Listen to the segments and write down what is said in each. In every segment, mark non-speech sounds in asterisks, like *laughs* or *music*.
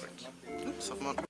Perfect. Oops, I'm on.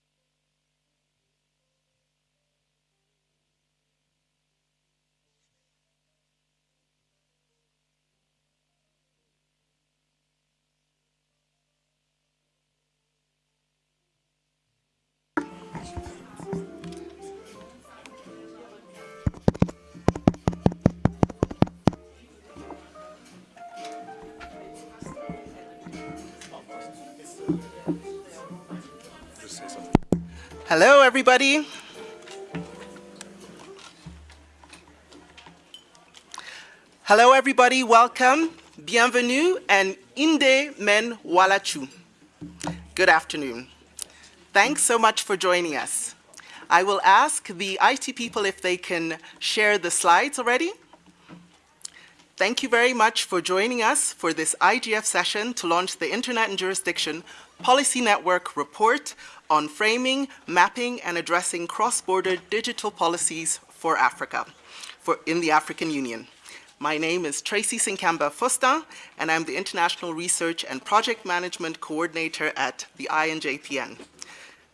Hello, everybody. Hello, everybody. Welcome. Bienvenue and Inde Men Walachu. Good afternoon. Thanks so much for joining us. I will ask the IT people if they can share the slides already. Thank you very much for joining us for this IGF session to launch the Internet and Jurisdiction Policy Network report on framing, mapping, and addressing cross-border digital policies for Africa, for, in the African Union. My name is Tracy Sinkamba Fosta, and I'm the International Research and Project Management Coordinator at the INJPN.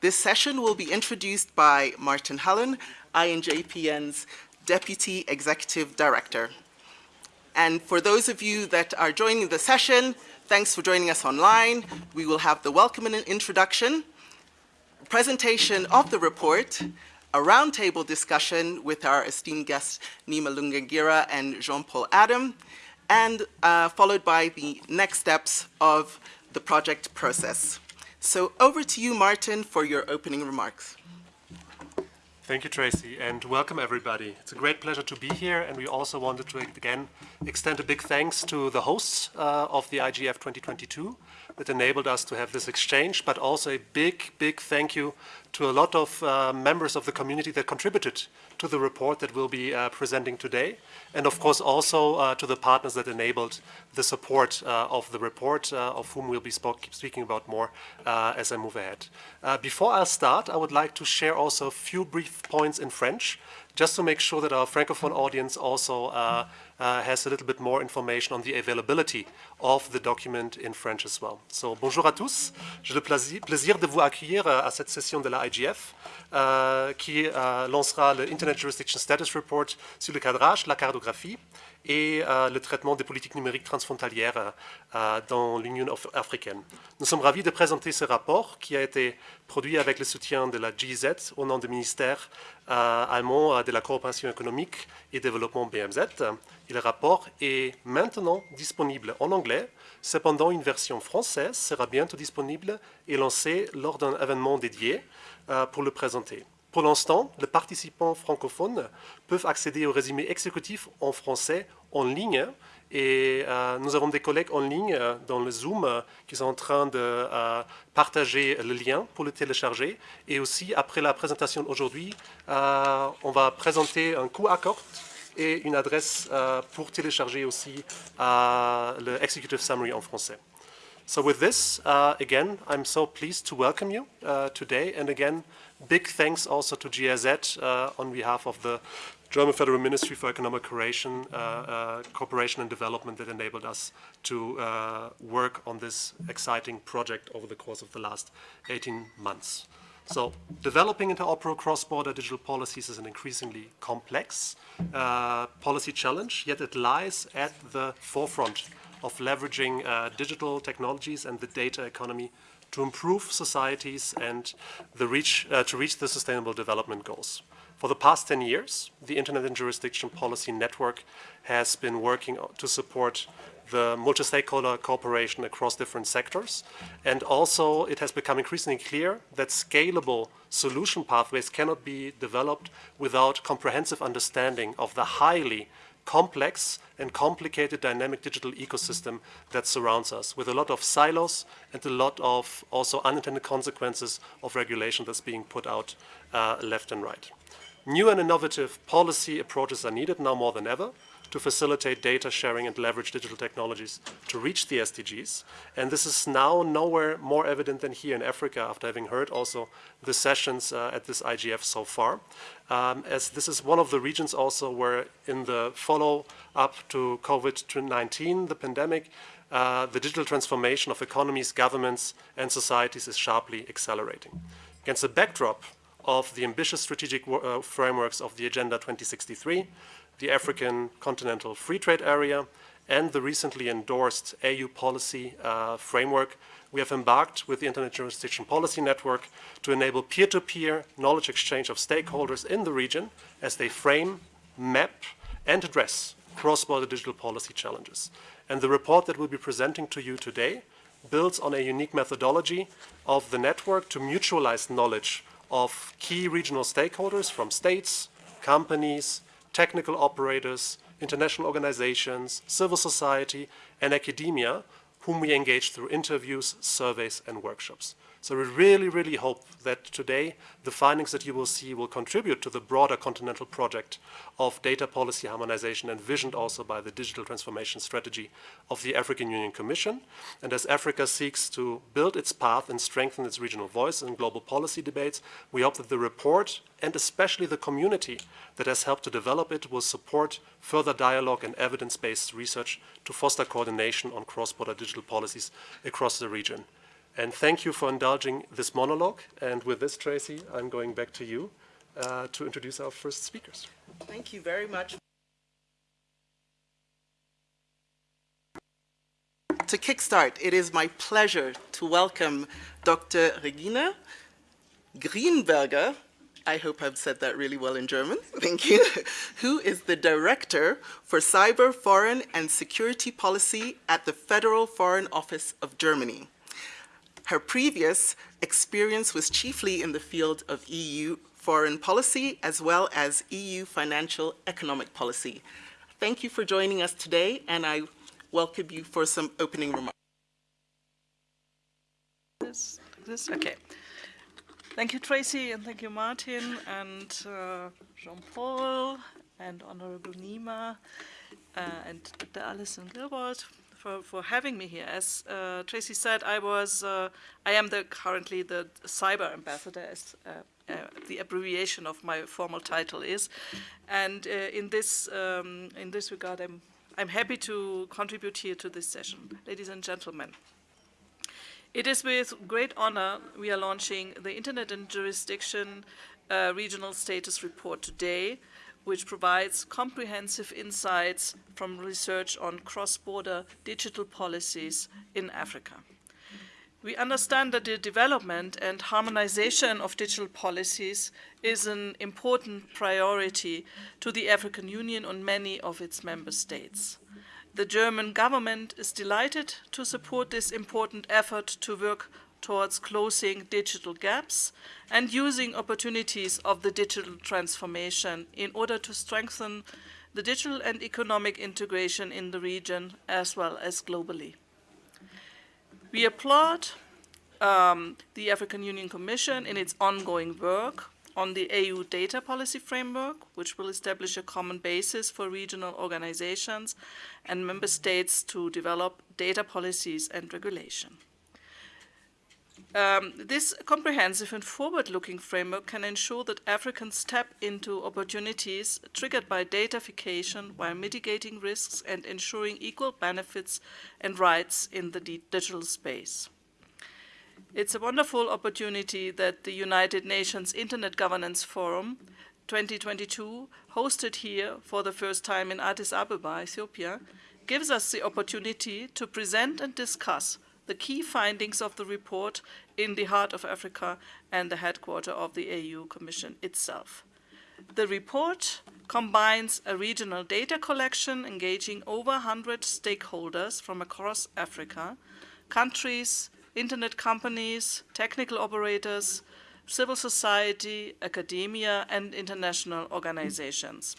This session will be introduced by Martin Hullin, INJPN's Deputy Executive Director. And for those of you that are joining the session, thanks for joining us online. We will have the welcome and introduction, presentation of the report, a roundtable discussion with our esteemed guests Neema Lugangira and Jean-Paul Adam, and uh, followed by the next steps of the project process. So over to you, Martin, for your opening remarks. Thank you, Tracy, and welcome everybody. It's a great pleasure to be here, and we also wanted to again extend a big thanks to the hosts uh, of the IGF 2022 that enabled us to have this exchange, but also a big, big thank you to a lot of uh, members of the community that contributed to the report that we'll be uh, presenting today, and of course also uh, to the partners that enabled the support uh, of the report, uh, of whom we'll be speaking about more uh, as I move ahead. before I start, I would like to share also a few brief points in French, just to make sure that our Francophone audience also uh, has a little bit more information on the availability of the document in French as well. So bonjour à tous, j'ai le plaisir de vous accueillir euh, à cette session de la IGF euh, qui euh, lancera le Internet Jurisdiction Status Report sur le cadrage, la cartographie et euh, le traitement des politiques numériques transfrontalières euh, dans l'Union africaine. Nous sommes ravis de présenter ce rapport qui a été produit avec le soutien de la GIZ au nom du ministère euh, allemand de la coopération économique et développement BMZ. Le rapport est maintenant disponible en anglais. Cependant, une version française sera bientôt disponible et lancée lors d'un événement dédié pour le présenter. Pour l'instant, les participants francophones peuvent accéder au résumé exécutif en français en ligne et euh, nous avons des collègues en ligne euh, dans le Zoom euh, qui sont en train de partager le lien pour le télécharger. Et aussi, après la présentation aujourd'hui, on va présenter un coup à et une adresse pour télécharger aussi le Executive Summary en français. So with this, again, I'm so pleased to welcome you today. And again, Big thanks also to GIZ uh, on behalf of the German Federal Ministry for Economic Cooperation, uh, uh, Cooperation and Development that enabled us to uh, work on this exciting project over the course of the last 18 months. So developing interoperable cross-border digital policies is an increasingly complex uh, policy challenge, yet it lies at the forefront of leveraging uh, digital technologies and the data economy to improve societies and reach, uh, to reach the sustainable development goals. For the past 10 years, the Internet and Jurisdiction Policy Network has been working to support the multi-stakeholder cooperation across different sectors. And also it has become increasingly clear that scalable solution pathways cannot be developed without comprehensive understanding of the highly complex and complicated dynamic digital ecosystem that surrounds us with a lot of silos and a lot of also unintended consequences of regulation that's being put out uh, left and right. New and innovative policy approaches are needed now more than ever to facilitate data sharing and leverage digital technologies to reach the SDGs. And this is now nowhere more evident than here in Africa after having heard also the sessions uh, at this IGF so far. Um, as this is one of the regions also where in the follow-up to COVID-19, the pandemic, uh, the digital transformation of economies, governments, and societies is sharply accelerating. Against the backdrop of the ambitious strategic uh, frameworks of the Agenda 2063, the African Continental Free Trade Area, and the recently endorsed AU policy uh, framework, we have embarked with the Internet Jurisdiction Policy Network to enable peer-to-peer -peer knowledge exchange of stakeholders in the region as they frame, map, and address cross-border digital policy challenges. And the report that we'll be presenting to you today builds on a unique methodology of the network to mutualize knowledge of key regional stakeholders from states, companies, technical operators, international organizations, civil society, and academia, whom we engage through interviews, surveys, and workshops. So we really, really hope that today the findings that you will see will contribute to the broader continental project of data policy harmonization envisioned also by the digital transformation strategy of the African Union Commission. And as Africa seeks to build its path and strengthen its regional voice in global policy debates, we hope that the report and especially the community that has helped to develop it will support further dialogue and evidence-based research to foster coordination on cross-border digital policies across the region. And thank you for indulging this monologue. And with this, Tracy, I'm going back to you uh, to introduce our first speakers. Thank you very much. To kickstart, it is my pleasure to welcome Dr. Regina Grienberger, I hope I've said that really well in German, *laughs* thank you, who is the Director for Cyber, Foreign and Security Policy at the Federal Foreign Office of Germany. Her previous experience was chiefly in the field of EU foreign policy as well as EU financial economic policy. Thank you for joining us today and I welcome you for some opening remarks. This, this, okay. Thank you, Tracy, and thank you, Martin, and uh, Jean-Paul, and Honorable Neema, uh, and Dr. Alison Gillwald for, for having me here. As uh, Tracy said, I was, uh, I am the currently the cyber ambassador, as uh, uh the abbreviation of my formal title is. And uh, in this um, in this regard, I'm I'm happy to contribute here to this session, ladies and gentlemen. It is with great honor we are launching the Internet and Jurisdiction uh, Regional Status Report today, which provides comprehensive insights from research on cross-border digital policies in Africa. We understand that the development and harmonization of digital policies is an important priority to the African Union and many of its member states. The German government is delighted to support this important effort to work towards closing digital gaps and using opportunities of the digital transformation in order to strengthen the digital and economic integration in the region as well as globally. We applaud um, the African Union Commission in its ongoing work on the AU data policy framework, which will establish a common basis for regional organizations and member states to develop data policies and regulation. Um, this comprehensive and forward-looking framework can ensure that Africans tap into opportunities triggered by datafication while mitigating risks and ensuring equal benefits and rights in the digital space. It's a wonderful opportunity that the United Nations Internet Governance Forum 2022, hosted here for the first time in Addis Ababa, Ethiopia, gives us the opportunity to present and discuss the key findings of the report in the heart of Africa and the headquarter of the AU Commission itself. The report combines a regional data collection engaging over 100 stakeholders from across Africa, countries, internet companies, technical operators, civil society, academia, and international organizations.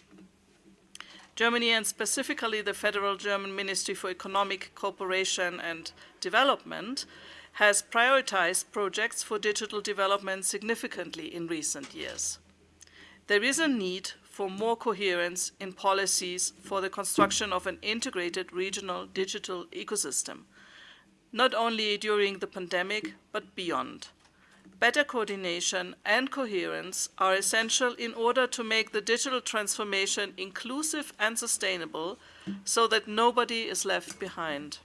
Germany and specifically the Federal German Ministry for Economic Cooperation and Development has prioritized projects for digital development significantly in recent years. There is a need for more coherence in policies for the construction of an integrated regional digital ecosystem, not only during the pandemic, but beyond better coordination and coherence are essential in order to make the digital transformation inclusive and sustainable so that nobody is left behind.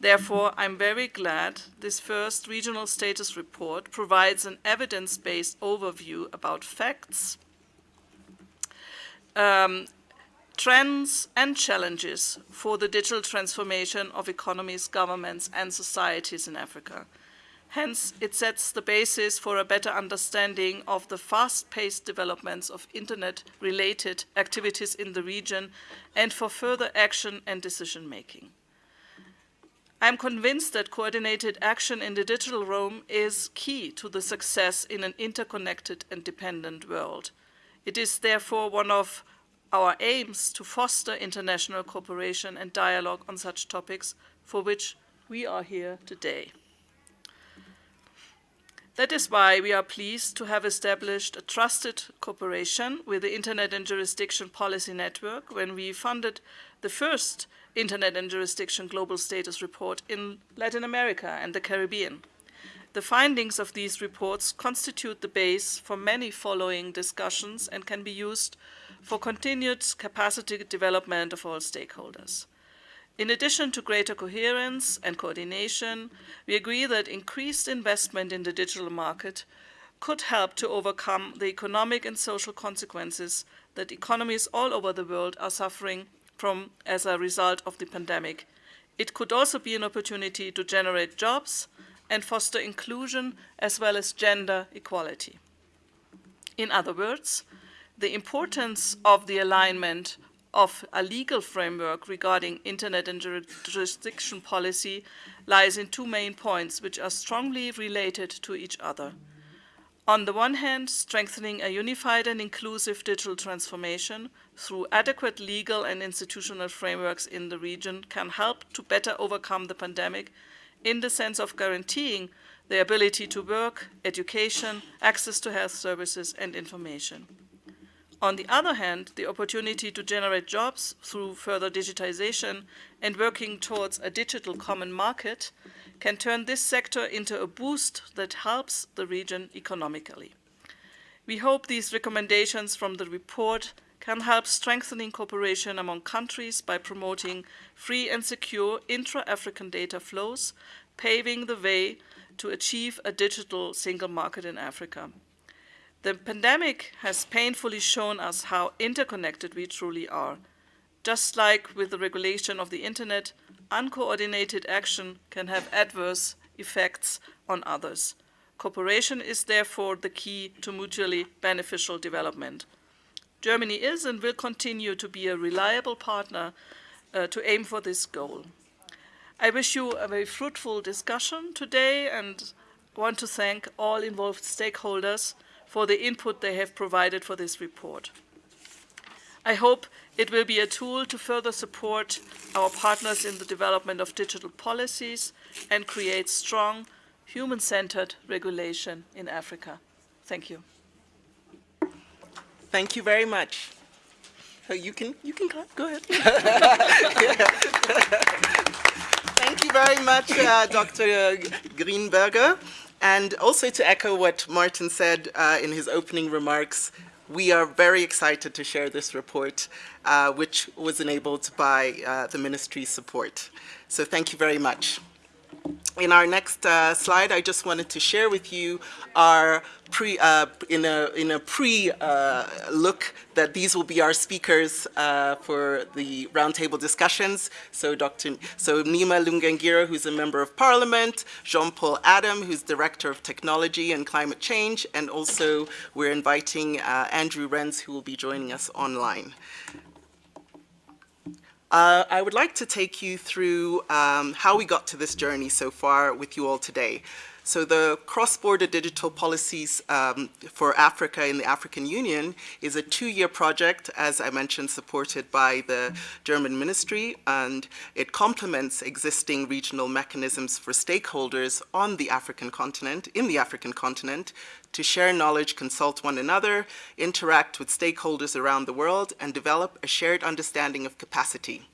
Therefore, I'm very glad this first regional status report provides an evidence-based overview about facts, um, trends and challenges for the digital transformation of economies, governments and societies in Africa. Hence, it sets the basis for a better understanding of the fast-paced developments of Internet-related activities in the region and for further action and decision-making. I'm convinced that coordinated action in the digital realm is key to the success in an interconnected and dependent world. It is therefore one of our aims to foster international cooperation and dialogue on such topics for which we are here today. That is why we are pleased to have established a trusted cooperation with the Internet and Jurisdiction Policy Network when we funded the first Internet and Jurisdiction Global Status Report in Latin America and the Caribbean. The findings of these reports constitute the base for many following discussions and can be used for continued capacity development of all stakeholders. In addition to greater coherence and coordination, we agree that increased investment in the digital market could help to overcome the economic and social consequences that economies all over the world are suffering from as a result of the pandemic. It could also be an opportunity to generate jobs and foster inclusion as well as gender equality. In other words, the importance of the alignment of a legal framework regarding internet and jurisdiction policy lies in two main points which are strongly related to each other. On the one hand, strengthening a unified and inclusive digital transformation through adequate legal and institutional frameworks in the region can help to better overcome the pandemic in the sense of guaranteeing the ability to work, education, access to health services and information. On the other hand, the opportunity to generate jobs through further digitization and working towards a digital common market can turn this sector into a boost that helps the region economically. We hope these recommendations from the report can help strengthening cooperation among countries by promoting free and secure intra-African data flows, paving the way to achieve a digital single market in Africa. The pandemic has painfully shown us how interconnected we truly are. Just like with the regulation of the internet, uncoordinated action can have adverse effects on others. Cooperation is therefore the key to mutually beneficial development. Germany is and will continue to be a reliable partner uh, to aim for this goal. I wish you a very fruitful discussion today and want to thank all involved stakeholders for the input they have provided for this report. I hope it will be a tool to further support our partners in the development of digital policies and create strong, human-centered regulation in Africa. Thank you. Thank you very much. Oh, you can, you can clap, go ahead. *laughs* Thank you very much, uh, Dr. Grienberger. And also to echo what Martin said uh, in his opening remarks, we are very excited to share this report, uh, which was enabled by uh, the ministry's support. So thank you very much. In our next uh, slide, I just wanted to share with you our pre, uh, in a, in a pre uh, look that these will be our speakers uh, for the roundtable discussions. So Dr. So Neema Lugangira, who's a member of parliament, Jean-Paul Adam, who's director of technology and climate change, and also we're inviting uh, Andrew Renz, who will be joining us online. Uh, I would like to take you through um, how we got to this journey so far with you all today. So the cross-border digital policies um, for Africa in the African Union is a two-year project, as I mentioned, supported by the German ministry, and it complements existing regional mechanisms for stakeholders on the African continent, in the African continent, to share knowledge, consult one another, interact with stakeholders around the world, and develop a shared understanding of capacity.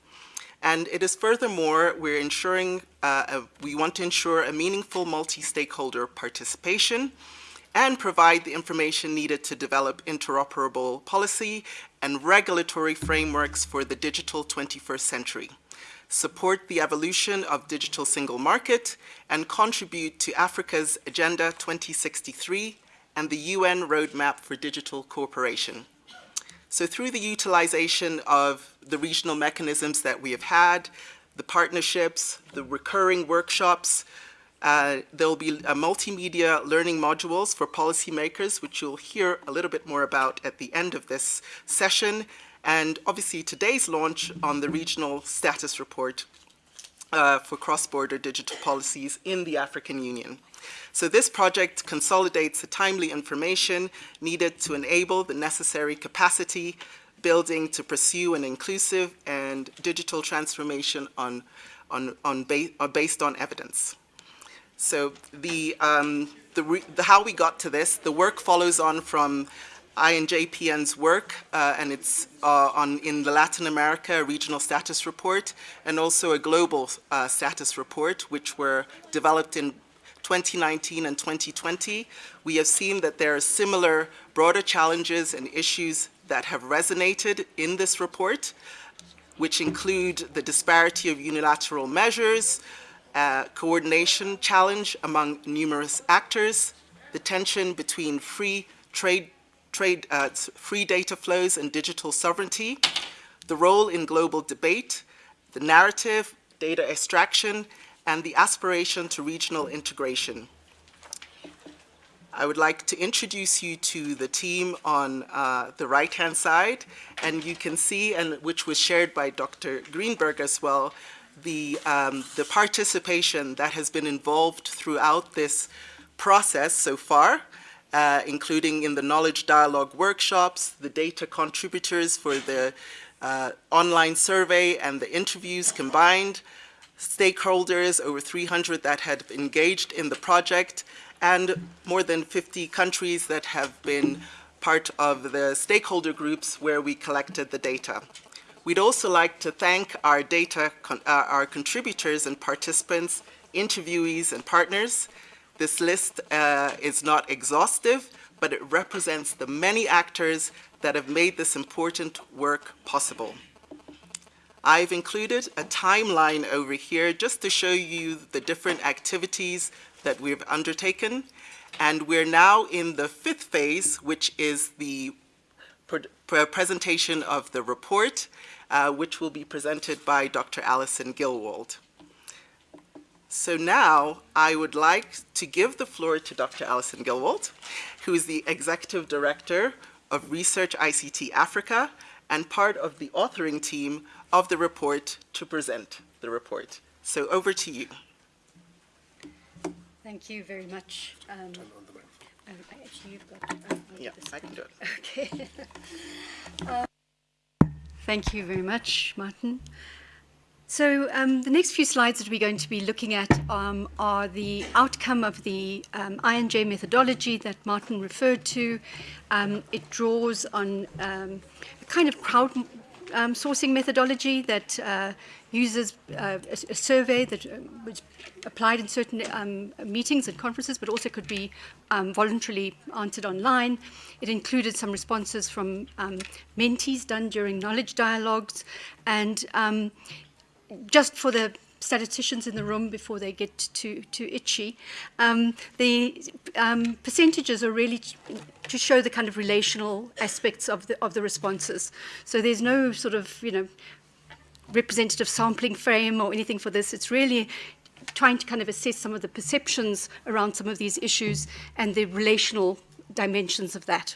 And it is furthermore, we're ensuring, uh, a, we want to ensure a meaningful multi-stakeholder participation and provide the information needed to develop interoperable policy and regulatory frameworks for the digital 21st century. support the evolution of digital single market, and contribute to Africa's Agenda 2063 and the UN Roadmap for Digital Cooperation. So through the utilization of the regional mechanisms that we have had, the partnerships, the recurring workshops, uh, there will be multimedia learning modules for policymakers, which you'll hear a little bit more about at the end of this session, and obviously today's launch on the regional status report uh, for cross-border digital policies in the African Union. So this project consolidates the timely information needed to enable the necessary capacity building to pursue an inclusive and digital transformation on, on, on ba uh, based on evidence. So the, um, the, the, how we got to this, the work follows on from INJPN's work, uh, and it's uh, on in the Latin America regional status report, and also a global uh, status report, which were developed in 2019 and 2020. We have seen that there are similar broader challenges and issues that have resonated in this report, which include the disparity of unilateral measures, uh, coordination challenge among numerous actors, the tension between free trade, trade uh, free data flows and digital sovereignty, the role in global debate, the narrative, data extraction, and the aspiration to regional integration. I would like to introduce you to the team on uh, the right-hand side, and you can see, and which was shared by Dr. Greenberg as well, the, um, the participation that has been involved throughout this process so far, uh, including in the knowledge dialogue workshops, the data contributors for the uh, online survey and the interviews combined, stakeholders, over 300 that had engaged in the project, and more than 50 countries that have been part of the stakeholder groups where we collected the data. We'd also like to thank our data, con uh, our contributors and participants, interviewees and partners. This list uh, is not exhaustive, but it represents the many actors that have made this important work possible. I've included a timeline over here just to show you the different activities that we've undertaken. And we're now in the fifth phase, which is the presentation of the report, uh, which will be presented by Dr. Alison Gillwald. So now I would like to give the floor to Dr. Alison Gillwald, who is the Executive Director of Research ICT Africa and part of the authoring team of the report to present the report. So over to you. Thank you very much. Um, oh, actually, you've got. Um, yeah, I can do it. Okay. *laughs* uh, thank you very much, Martin. So um, the next few slides that we're going to be looking at um, are the outcome of the um, INJ methodology that Martin referred to. Um, it draws on um, a kind of crowd um, sourcing methodology that uh, uses uh, a, a, survey that was applied in certain meetings and conferences, but also could be voluntarily answered online. It included some responses from mentees done during knowledge dialogues, and just for the statisticians in the room before they get too, to itchy. Um, the um, percentages are really to show the kind of relational aspects of the, of the responses. So there's no sort of, you know, representative sampling frame or anything for this. It's really trying to kind of assess some of the perceptions around some of these issues and the relational dimensions of that.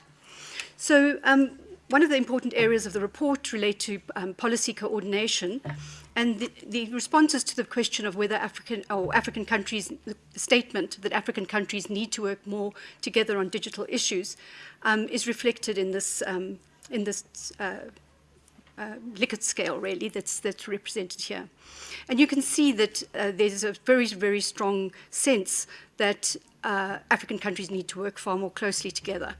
So um, one of the important areas of the report relate to um, policy coordination and the, the, responses to the question of whether African or African countries, the statement that African countries need to work more together on digital issues um, is reflected in this, um, in this uh, uh, Likert scale, really, that's, that's represented here. And you can see that uh, there's a very, very strong sense that uh, African countries need to work far more closely together.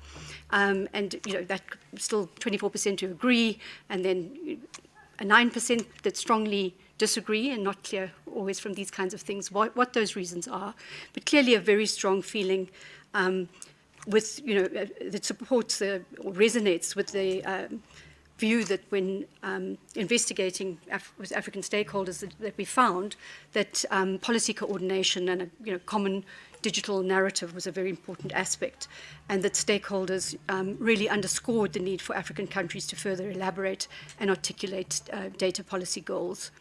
Um, and, you know, that still 24% who agree, and then a 9% that strongly disagree and not clear always from these kinds of things what, what those reasons are, but clearly a very strong feeling um, with, you know, uh, that supports the, or resonates with the um, view that when um, investigating Af with African stakeholders that, that we found that um, policy coordination and a you know, common digital narrative was a very important aspect and that stakeholders um, really underscored the need for African countries to further elaborate and articulate uh, data policy goals,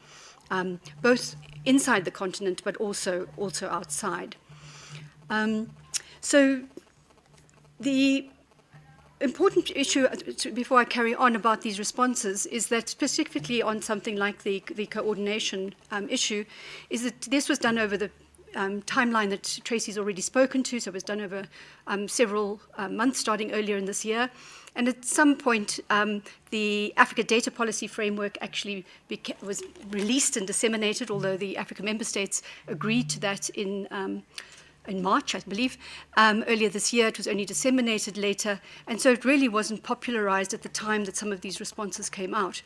um, both inside the continent but also, also outside. Um, so the important issue uh, before I carry on about these responses is that specifically on something like the, the coordination um, issue is that this was done over the um, timeline that Tracy's already spoken to, so it was done over um, several uh, months starting earlier in this year. And at some point, um, the Africa Data Policy Framework actually was released and disseminated, although the African member states agreed to that in um, in March, I believe, um, earlier this year. It was only disseminated later, and so it really wasn't popularized at the time that some of these responses came out.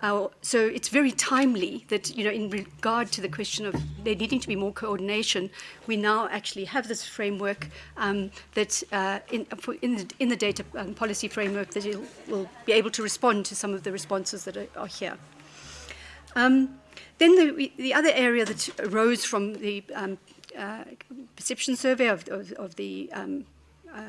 Uh, so it's very timely that, you know, in regard to the question of there needing to be more coordination, we now actually have this framework um, that uh, in, in, the, in the data um, policy framework that it will be able to respond to some of the responses that are, are here. Um, then the, the other area that arose from the um, uh, perception survey of, of, of the um, uh,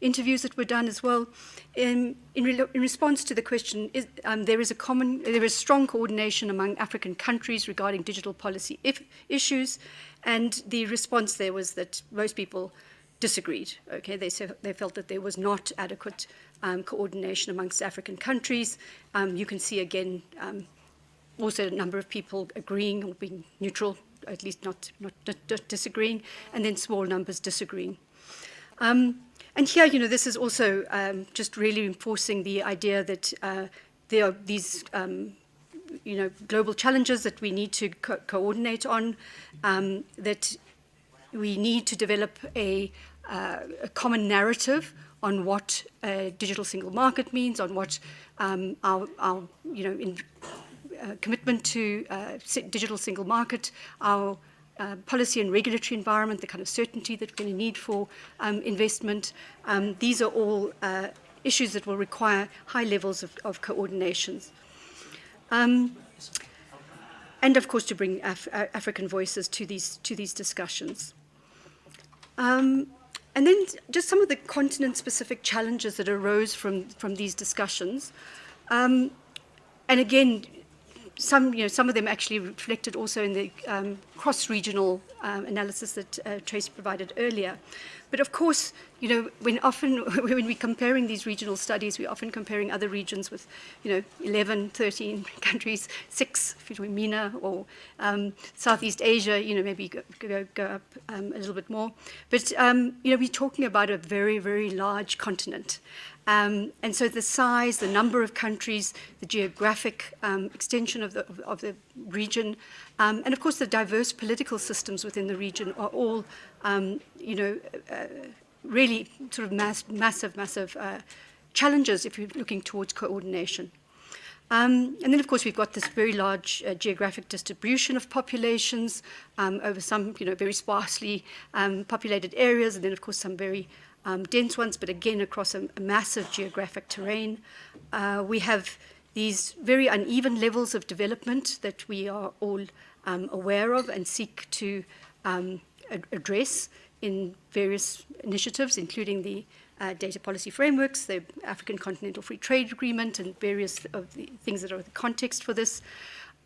interviews that were done as well. In, in, re in response to the question, is, um, there is a common, there is strong coordination among African countries regarding digital policy if, issues, and the response there was that most people disagreed. Okay, they, they felt that there was not adequate um, coordination amongst African countries. Um, you can see again um, also a number of people agreeing or being neutral at least not, not, disagreeing, and then small numbers disagreeing. Um, and here, you know, this is also um, just really enforcing the idea that uh, there are these, um, you know, global challenges that we need to co coordinate on, um, that we need to develop a, uh, a common narrative on what a digital single market means, on what um, our, our, you know, in, commitment to uh, digital single market, our uh, policy and regulatory environment, the kind of certainty that we're going to need for um, investment. Um, these are all uh, issues that will require high levels of, of coordinations. Um, and of course to bring Af African voices to these, to these discussions. Um, and then just some of the continent-specific challenges that arose from, from these discussions. Um, and again, some, you know, some of them actually reflected also in the um, cross-regional um, analysis that uh, Trace provided earlier. But of course, you know, when often *laughs* when we're comparing these regional studies, we're often comparing other regions with, you know, 11, 13 *laughs* countries, six if you're MENA or um, Southeast Asia, you know, maybe go, go, go up um, a little bit more. But, um, you know, we're talking about a very, very large continent. Um, and so the size, the number of countries, the geographic um, extension of the, of, the region, um, and of course the diverse political systems within the region are all, um, you know, uh, really sort of mass, massive, massive uh, challenges if you're looking towards coordination. Um, and then, of course, we've got this very large uh, geographic distribution of populations um, over some, you know, very sparsely um, populated areas, and then, of course, some very um, dense ones, but again across a, a massive geographic terrain. Uh, we have these very uneven levels of development that we are all um, aware of and seek to um, ad address in various initiatives, including the uh, data policy frameworks, the African Continental Free Trade Agreement, and various of the things that are the context for this.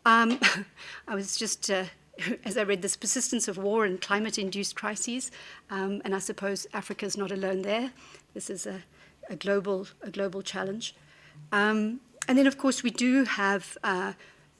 Um, *laughs* I was just uh, *laughs* as I read this persistence of war and climate-induced crises, um, and I suppose Africa is not alone there. This is a, a global, a global challenge. Um, and then, of course, we do have, uh,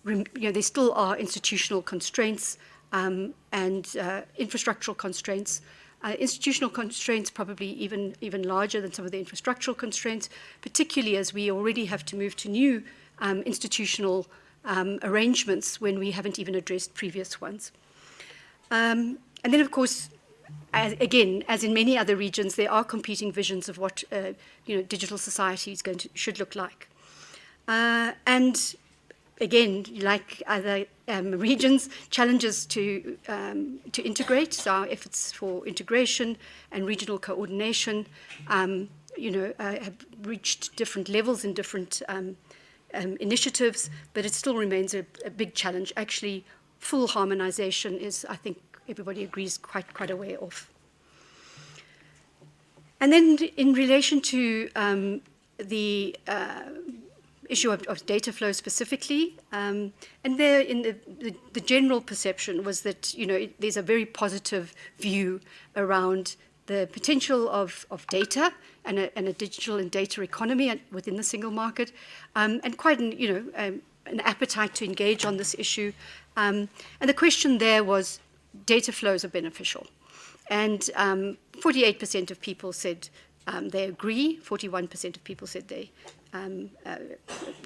you know, there still are institutional constraints um, and uh, infrastructural constraints. Uh, institutional constraints probably even, even larger than some of the infrastructural constraints, particularly as we already have to move to new um, institutional um, arrangements when we haven't even addressed previous ones. Um, and then, of course, as, again, as in many other regions, there are competing visions of what uh, you know, digital society is going to, should look like. Uh, and again, like other um, *laughs* regions, challenges to, um, to integrate, so our efforts for integration and regional coordination, um, you know, uh, have reached different levels in different um, initiatives, but it still remains a, a big challenge. Actually, full harmonization is, I think, everybody agrees, quite, quite a way off. And then in relation to um, the uh, issue of, of, data flow specifically, um, and there in the, the, the, general perception was that, you know, it, there's a very positive view around the potential of, of data and a, and a digital and data economy within the single market, um, and quite an, you know, um, an appetite to engage on this issue. Um, and the question there was, data flows are beneficial. And 48% um, of people said um, they agree, 41% of people said they, um, uh,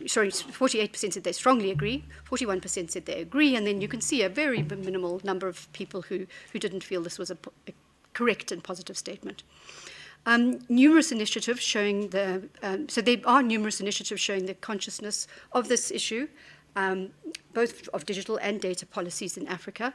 sorry, 48% said they strongly agree, 41% said they agree, and then you can see a very minimal number of people who, who didn't feel this was a, a correct and positive statement. Um, numerous initiatives showing the, um, so there are numerous initiatives showing the consciousness of this issue, um, both of digital and data policies in Africa.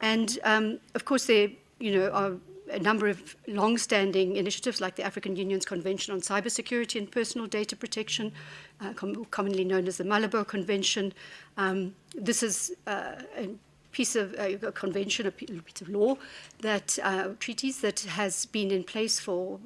And um, of course, there you know, are a number of long-standing initiatives like the African Union's Convention on Cybersecurity and Personal Data Protection, uh, com commonly known as the Malabo Convention. Um, this is uh, piece of uh, a convention, a piece of law that uh, treaties that has been in place for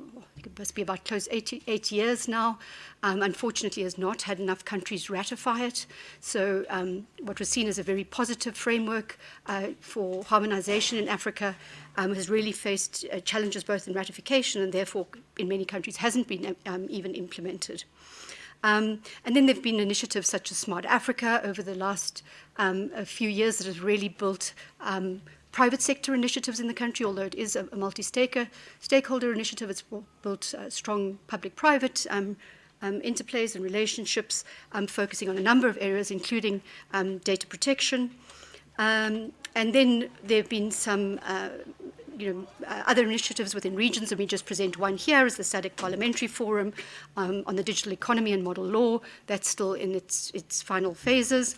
it must be about close eight, eight years now. Um, unfortunately, has not had enough countries ratify it. So um, what was seen as a very positive framework uh, for harmonization in Africa um, has really faced uh, challenges both in ratification and therefore in many countries hasn't been um, even implemented. Um, and then there have been initiatives such as Smart Africa over the last um, few years that have really built um, private sector initiatives in the country, although it is a, a multi-stakeholder initiative. It's built uh, strong public-private um, um, interplays and relationships, um, focusing on a number of areas, including um, data protection. Um, and then there have been some uh, you know, uh, other initiatives within regions, and we just present one here as the SADC Parliamentary Forum um, on the digital economy and model law. That's still in its, its final phases.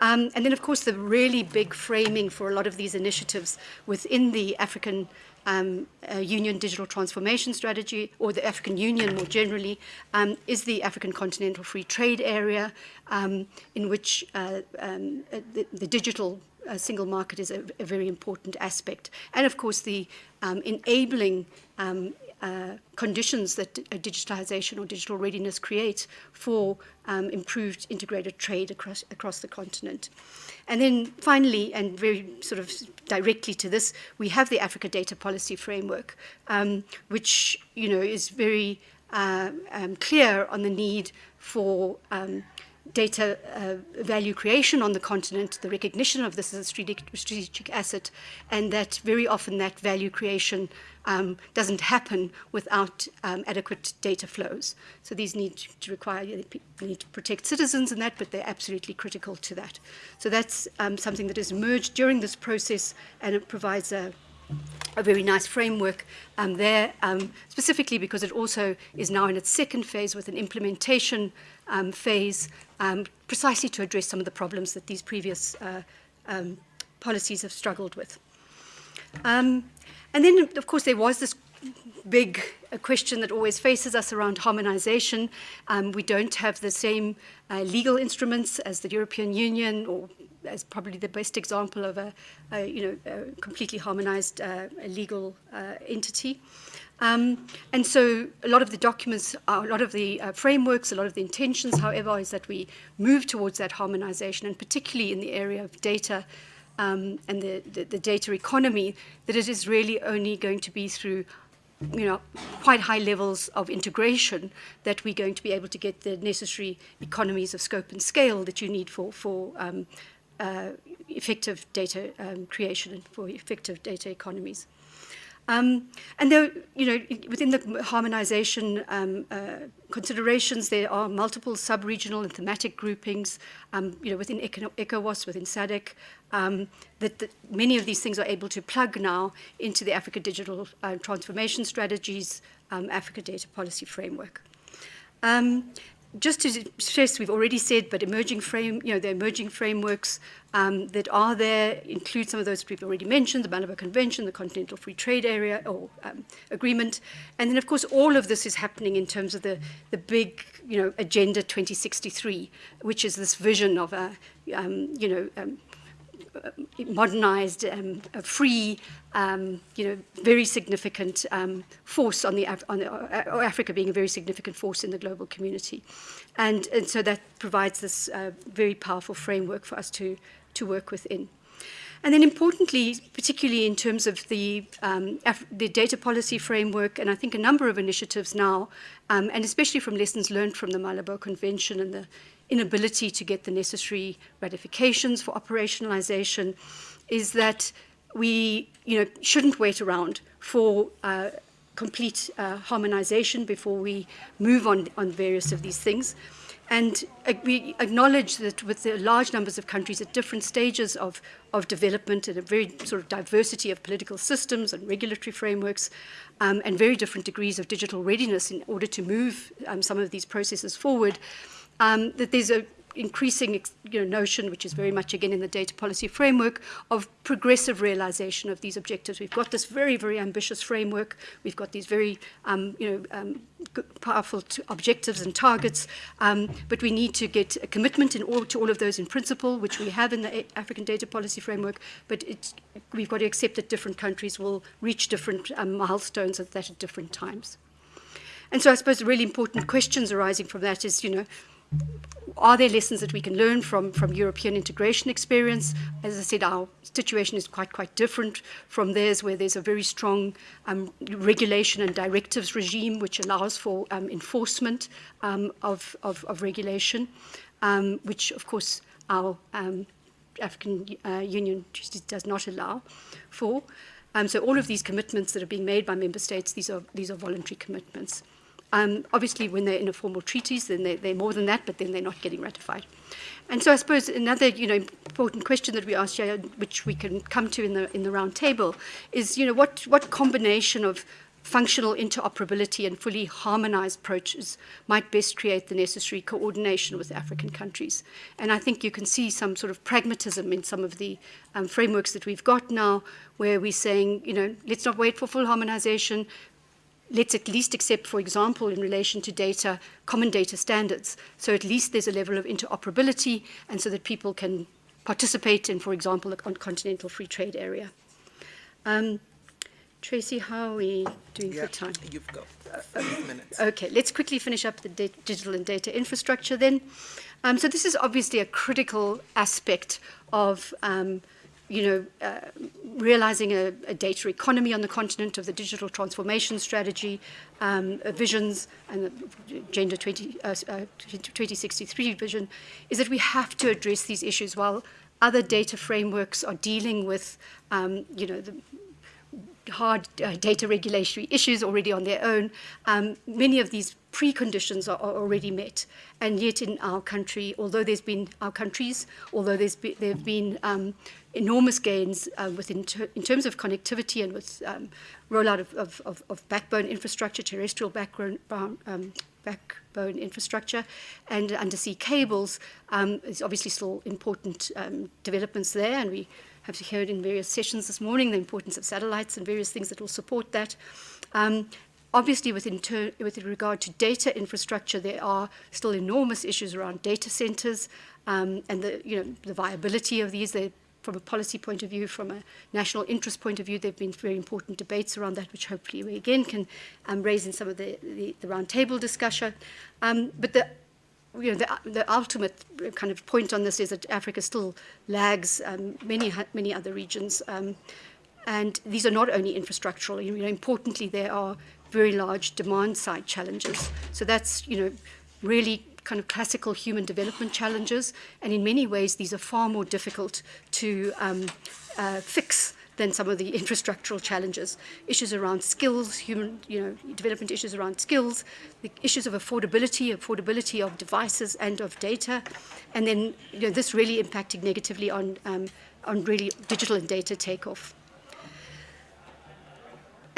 Um, and then, of course, the really big framing for a lot of these initiatives within the African um, uh, Union Digital Transformation Strategy, or the African Union more generally, um, is the African Continental Free Trade Area, um, in which uh, um, uh, the, the digital uh, single market is a, a, very important aspect. And of course, the um, enabling um, uh, conditions that uh, digitalization or digital readiness creates for um, improved integrated trade across, across the continent. And then finally, and very sort of directly to this, we have the Africa Data Policy Framework, um, which you know is very uh, um, clear on the need for um, data uh, value creation on the continent, the recognition of this as a strategic, asset, and that very often that value creation um, doesn't happen without um, adequate data flows. So these need to require, need to protect citizens and that, but they're absolutely critical to that. So that's um, something that has emerged during this process, and it provides a a very nice framework um, there, um, specifically because it also is now in its second phase with an implementation um, phase um, precisely to address some of the problems that these previous uh, um, policies have struggled with. Um, and then, of course, there was this big uh, question that always faces us around harmonization. Um, we don't have the same uh, legal instruments as the European Union or as probably the best example of a, a you know, a completely harmonized uh, legal uh, entity. Um, and so a lot of the documents, uh, a lot of the uh, frameworks, a lot of the intentions, however, is that we move towards that harmonization, and particularly in the area of data um, and the, the, the data economy, that it is really only going to be through you know, quite high levels of integration that we're going to be able to get the necessary economies of scope and scale that you need for, for um, uh, effective data um, creation and for effective data economies. Um, and there, you know, within the harmonization um, uh, considerations, there are multiple sub-regional and thematic groupings, um, you know, within ECOWAS, within SADC, um, that, that, many of these things are able to plug now into the Africa Digital uh, Transformation Strategies, um, Africa Data Policy Framework. Um, just to stress, we've already said, but emerging frame, you know, the emerging frameworks um, that are there include some of those we've already mentioned, the Malabo Convention, the Continental Free Trade Area or um, Agreement. And then, of course, all of this is happening in terms of the, the big, you know, Agenda 2063, which is this vision of a, um, you know, um, modernized, um, free, um, you know, very significant um, force on the, Af on the uh, Africa being a very significant force in the global community, and and so that provides this uh, very powerful framework for us to to work within. And then importantly, particularly in terms of the, um, the data policy framework, and I think a number of initiatives now, um, and especially from lessons learned from the Malabo Convention and the inability to get the necessary ratifications for operationalization, is that we you know, shouldn't wait around for uh, complete uh, harmonization before we move on on various of these things. And uh, we acknowledge that with the large numbers of countries at different stages of, of development and a very sort of diversity of political systems and regulatory frameworks um, and very different degrees of digital readiness in order to move um, some of these processes forward, um, that there's a increasing you know, notion, which is very much again in the data policy framework, of progressive realization of these objectives. We've got this very, very ambitious framework. We've got these very um, you know, um, powerful objectives and targets, um, but we need to get a commitment in all, to all of those in principle, which we have in the African data policy framework, but we've got to accept that different countries will reach different um, milestones at that at different times. And so I suppose the really important questions arising from that is, you know, are there lessons that we can learn from, from European integration experience? As I said, our situation is quite, quite different from theirs, where there's a very strong um, regulation and directives regime, which allows for um, enforcement um, of, of, of, regulation, um, which, of course, our um, African uh, Union does not allow for. Um, so all of these commitments that are being made by member states, these are, these are voluntary commitments. Um, obviously, when they're in a formal treaties, then they, they're more than that, but then they're not getting ratified. And so I suppose another you know, important question that we asked here, which we can come to in the, in the round table, is you know, what, what combination of functional interoperability and fully harmonized approaches might best create the necessary coordination with African countries. And I think you can see some sort of pragmatism in some of the um, frameworks that we've got now, where we're saying, you know, let's not wait for full harmonization, let's at least accept, for example, in relation to data, common data standards. So at least there's a level of interoperability and so that people can participate in, for example, a continental free trade area. Um, Tracy, how are we doing yeah, for time? You've got five minutes. Okay, let's quickly finish up the digital and data infrastructure then. Um, so this is obviously a critical aspect of um, you know, uh, realizing a, a, data economy on the continent of the digital transformation strategy, um, uh, visions, and the Agenda 20, uh, uh 2063 vision, is that we have to address these issues while other data frameworks are dealing with, um, you know, the hard uh, data regulatory issues already on their own. Um, many of these preconditions are, are, already met. And yet in our country, although there's been our countries, although there's be, there have been um, enormous gains uh, within ter in terms of connectivity and with um, rollout of, of, of, of, backbone infrastructure, terrestrial backbone, um, backbone infrastructure, and undersea cables, um, is obviously still important um, developments there, and we have heard in various sessions this morning the importance of satellites and various things that will support that. Um, Obviously, with, with regard to data infrastructure, there are still enormous issues around data centers um, and the, you know, the viability of these. They're from a policy point of view, from a national interest point of view, there have been very important debates around that, which hopefully we again can um, raise in some of the, the, the roundtable discussion. Um, but the, you know, the, the ultimate kind of point on this is that Africa still lags um, many, many other regions. Um, and these are not only infrastructural, you know, importantly, there are very large demand side challenges. So that's, you know, really kind of classical human development challenges, and in many ways these are far more difficult to um, uh, fix than some of the *laughs* infrastructural challenges. Issues around skills, human, you know, development issues around skills, the issues of affordability, affordability of devices and of data, and then you know, this really impacting negatively on, um, on really digital and data takeoff.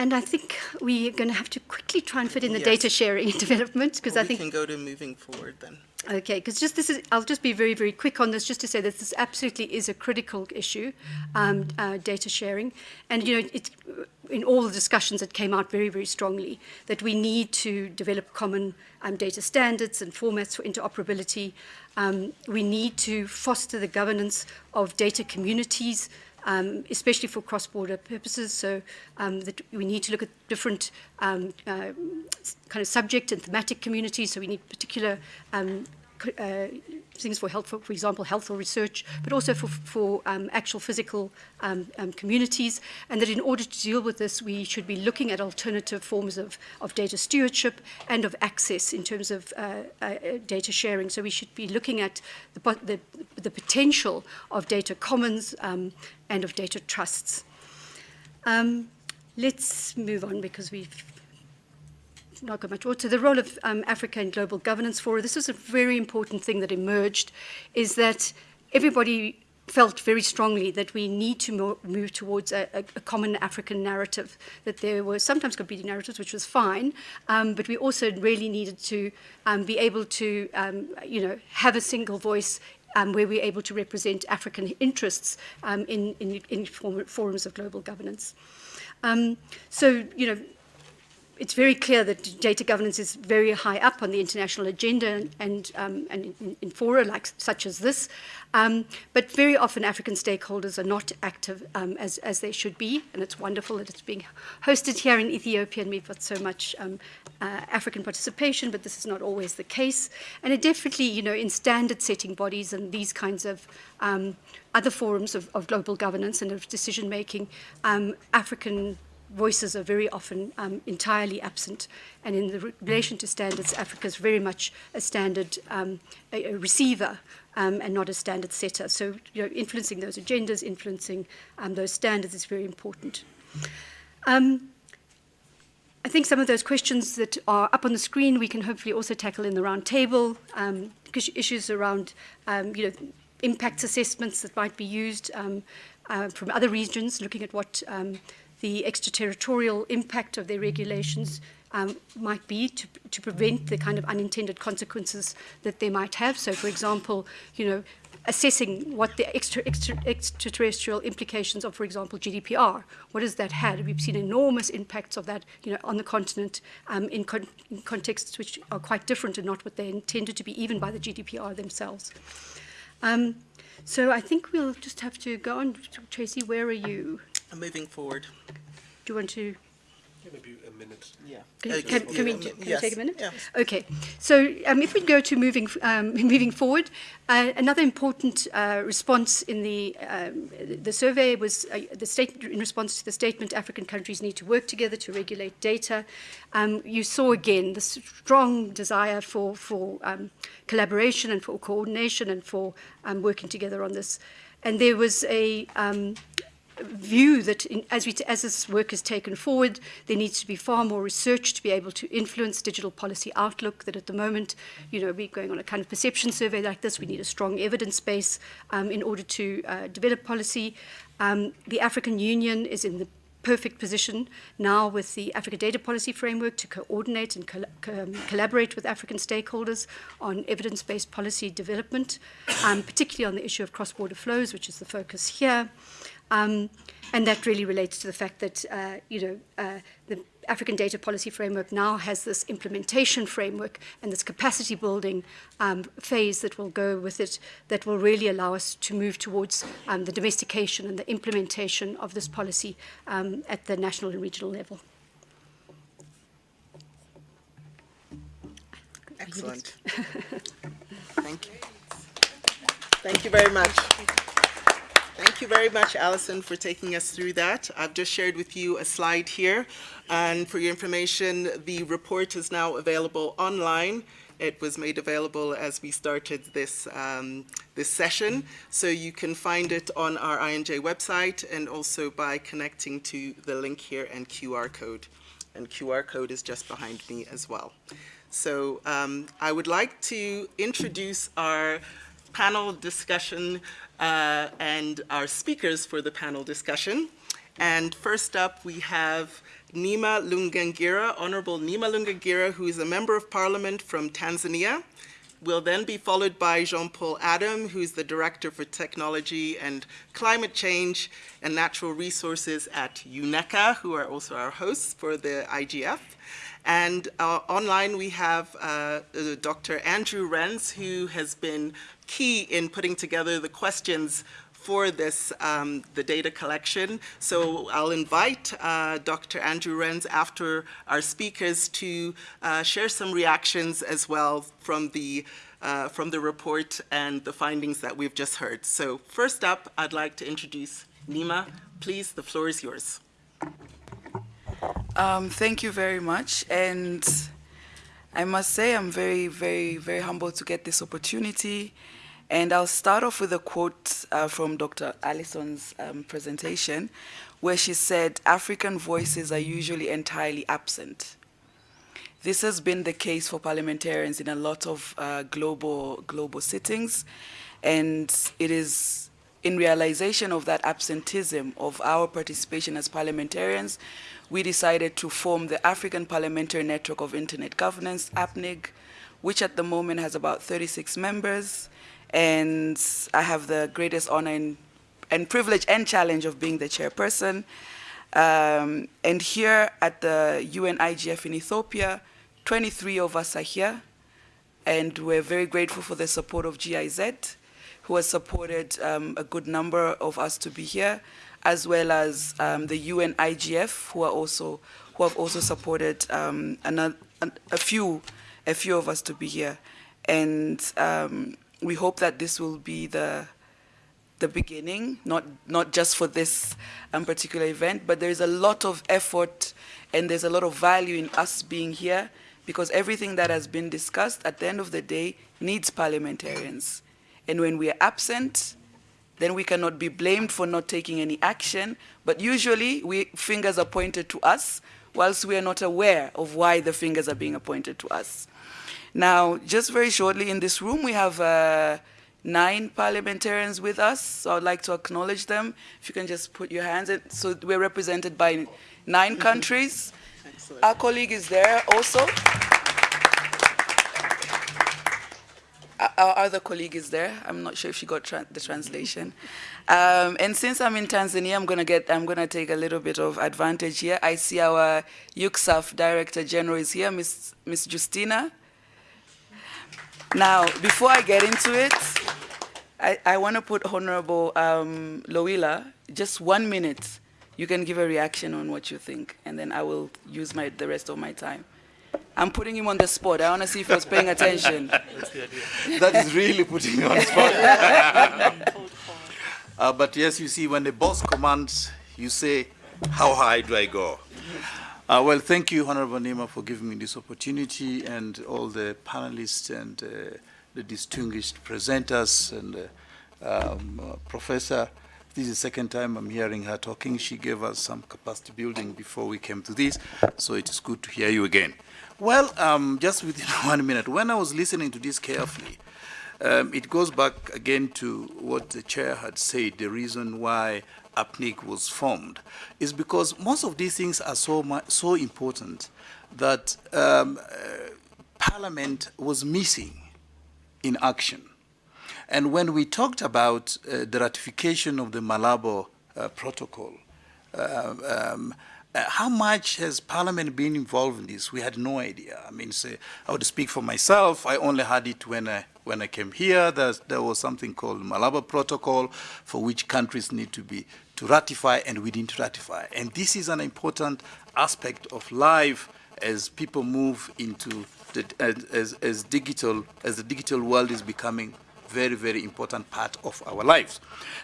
And I think we're going to have to quickly try and fit in the Yes. data sharing *laughs* development because I think we can go to moving forward then. Okay, because just this is, I'll just be very, very quick on this, just to say that this absolutely is a critical issue, um, uh, data sharing. And, you know, it's, in all the discussions, it came out very, very strongly that we need to develop common um, data standards and formats for interoperability. Um, we need to foster the governance of data communities, um, especially for cross-border purposes. So um, that we need to look at different um, uh, kind of subject and thematic communities. So we need particular um, uh, things for health, for, for example, health or research, but also for, for um, actual physical um, um, communities. And that in order to deal with this, we should be looking at alternative forms of, of data stewardship and of access in terms of uh, uh, data sharing. So we should be looking at the, the, the potential of data commons um, and of data trusts. Um, let's move on because we've not much. So the role of um, Africa in global governance for this was a very important thing that emerged, is that everybody felt very strongly that we need to mo- move towards a, a, a common African narrative, that there were sometimes competing narratives, which was fine, um, but we also really needed to um, be able to, um, you know, have a single voice um, where we're able to represent African interests um, in, in, in forums of global governance. Um, so, you know, it's very clear that data governance is very high up on the international agenda and, um, and in, in fora like such as this. Um, but very often African stakeholders are not active um, as, as they should be, and it's wonderful that it's being hosted here in Ethiopia, and we've got so much um, uh, African participation, but this is not always the case. And it definitely, you know, in standard-setting bodies and these kinds of um, other forums of, of global governance and of decision-making, um, African voices are very often um, entirely absent. And in the re- relation to standards, Africa is very much a standard um, a, a receiver um, and not a standard setter. So, you know, influencing those agendas, influencing um, those standards is very important. Um, I think some of those questions that are up on the screen we can hopefully also tackle in the round table. Because issues around, you know, impact assessments that might be used uh, from other regions, looking at what um, the extraterritorial impact of their regulations um, might be to, to prevent the kind of unintended consequences that they might have. So, for example, you know, assessing what the extra, extra, extraterrestrial implications of, for example, GDPR. What has that had? We've seen enormous impacts of that, you know, on the continent um, in, con- in contexts which are quite different and not what they intended to be, even by the GDPR themselves. Um, so I think we'll just have to go on. Tracy, where are you? I'm moving forward. Do you want to? Maybe a minute. Yeah. Can, Uh, can, just- can we, yeah, can we yes, take a minute? yeah. Okay. So um, if we go to moving, um, *laughs* moving forward, uh, another important uh, response in the, um, the survey was uh, the state, in response to the statement, African countries need to work together to regulate data. Um, you saw again the strong desire for, for um, collaboration and for coordination and for um, working together on this. And there was a, um, view that in, as, we, as this work is taken forward, there needs to be far more research to be able to influence digital policy outlook, that at the moment, you know, we're going on a kind of perception survey like this, we need a strong evidence base um, in order to uh, develop policy. Um, the African Union is in the perfect position now with the Africa Data Policy Framework to coordinate and col- um, collaborate with African stakeholders on evidence-based policy development, um, particularly on the issue of cross-border flows, which is the focus here. Um, and that really relates to the fact that, uh, you know, uh, the African Data Policy Framework now has this implementation framework and this capacity building um, phase that will go with it that will really allow us to move towards um, the domestication and the implementation of this policy um, at the national and regional level. Excellent. *laughs* Thank you. Thank you very much. Thank you very much, Alison, for taking us through that. I've just shared with you a slide here. And for your information, the report is now available online. It was made available as we started this, um, this session. So you can find it on our I&J website and also by connecting to the link here and QR code. And QR code is just behind me as well. So um, I would like to introduce our panel discussion uh, and our speakers for the panel discussion. And first up, we have Neema Lugangira, Honorable Neema Lugangira, who is a Member of Parliament from Tanzania. Will then be followed by Jean-Paul Adam, who's the Director for Technology and Climate Change and Natural Resources at UNECA, who are also our hosts for the IGF. And uh, online we have uh, uh Dr. Andrew Rens, who has been key in putting together the questions for this, um, the data collection. So I'll invite uh, Dr. Andrew Rens after our speakers to uh, share some reactions as well from the uh, from the report and the findings that we've just heard. So first up, I'd like to introduce Neema. Please, the floor is yours. Um, thank you very much. And I must say I'm very, very, very humbled to get this opportunity and I'll start off with a quote uh, from Dr. Alison's um, presentation, where she said, African voices are usually entirely absent. This has been the case for parliamentarians in a lot of uh, global, global sittings, and it is in realization of that absenteeism of our participation as parliamentarians, we decided to form the African Parliamentary Network of Internet Governance, APNIG, which at the moment has about 36 members, and I have the greatest honor and, and privilege and challenge of being the chairperson. Um, and here at the UN IGF in Ethiopia, 23 of us are here, and we're very grateful for the support of GIZ, who has supported um, a good number of us to be here, as well as um, the UN IGF, who are also who have also supported um, another, a few a few of us to be here, and um, we hope that this will be the the beginning, not not just for this um, particular event, but there's a lot of effort and there's a lot of value in us being here because everything that has been discussed at the end of the day needs parliamentarians. And when we are absent, then we cannot be blamed for not taking any action, but usually we, fingers are pointed to us whilst we are not aware of why the fingers are being pointed to us. Now, just very shortly, in this room we have uh, nine parliamentarians with us, so I'd like to acknowledge them. If you can just put your hands in. So we're represented by nine countries. Excellent. Our colleague is there also. Our other colleague is there. I'm not sure if she got tra the translation. Um, and since I'm in Tanzania, I'm gonna get, I'm gonna take a little bit of advantage here. I see our UCSAF Director General is here, Miss Miss Justina. Now, before I get into it, I, I want to put Honorable um, Lowila, just one minute. You can give a reaction on what you think, and then I will use my, the rest of my time. I'm putting him on the spot. I want to see if he was paying attention. *laughs* that is really putting him on the spot. *laughs* uh, but yes, you see, when the boss commands, you say, how high do I go? Uh, well, thank you, Honorable Neema, for giving me this opportunity and all the panelists and uh, the distinguished presenters and uh, um, uh, Professor. This is the second time I'm hearing her talking. She gave us some capacity building before we came to this, so it is good to hear you again. Well, um, just within *laughs* one minute, when I was listening to this carefully, um, it goes back again to what the chair had said, the reason why APNIG was formed, is because most of these things are so, so important that um, uh, Parliament was missing in action. And when we talked about uh, the ratification of the Malabo uh, Protocol, uh, um, uh, how much has Parliament been involved in this? We had no idea. I mean, I would speak for myself. I only had it when I, when I came here. There's, there was something called Malabo Protocol for which countries need to be to ratify and we didn't ratify. And this is an important aspect of life as people move into the, as, as digital, as the digital world is becoming very, very important part of our lives.